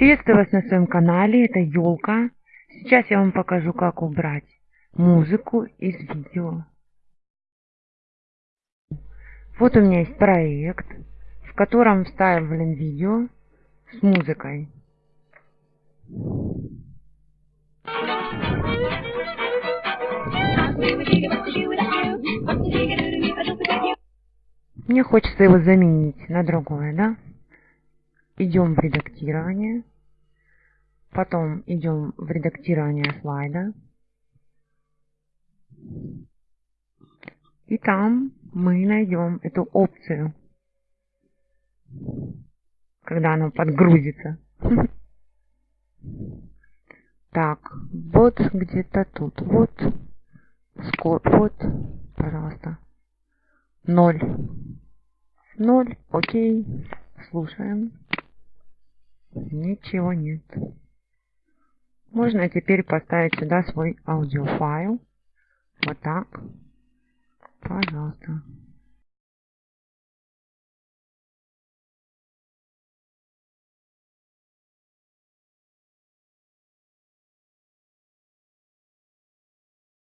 Приветствую вас на своем канале, это Елка. Сейчас я вам покажу, как убрать музыку из видео. Вот у меня есть проект, в котором вставлен видео с музыкой. Мне хочется его заменить на другое, да? Идем в редактирование. Потом идем в редактирование слайда. И там мы найдем эту опцию, когда оно подгрузится. Так, вот где-то тут. Вот. Скоп, вот, пожалуйста. Ноль. Ноль, окей. Слушаем. Ничего нет. Можно теперь поставить сюда свой аудиофайл. Вот так. Пожалуйста.